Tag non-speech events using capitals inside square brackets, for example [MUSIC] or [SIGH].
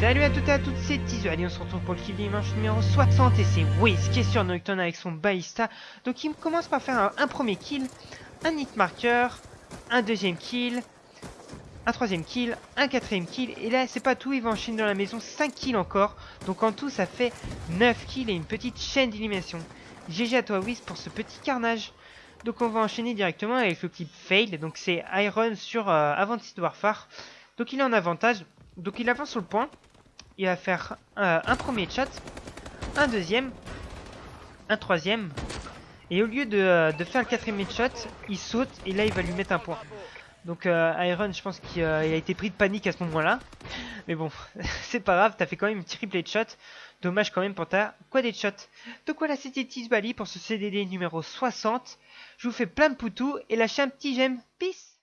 Salut à toutes et à toutes, c'est Tizu. Allez, on se retrouve pour le kill dimanche numéro 60 et c'est Wiz qui est sur Nocturne avec son Ballista. Donc il commence par faire un, premier kill, un hit marker, un deuxième kill, un troisième kill, un quatrième kill. Et là, c'est pas tout, il va enchaîner dans la maison 5 kills encore. Donc en tout, ça fait 9 kills et une petite chaîne d'élimination. GG à toi Wiz pour ce petit carnage. Donc on va enchaîner directement avec le clip fail. Donc c'est Iron sur euh, Warfare. Donc il est en avantage. Donc il avance sur le point. Il va faire euh, un premier shot, un deuxième, un troisième. Et au lieu de, faire le quatrième shot, il saute et là il va lui mettre un point. Donc euh, Iron, je pense qu'il euh, a été pris de panique à ce moment-là. Mais bon, [LAUGHS] c'est pas grave, t'as fait quand même une triple shot. Dommage quand même pour ta quad shot. Donc voilà, c'était Tizbali pour ce CDD numéro 60. Je vous fais plein de poutous et lâchez un petit j'aime. Peace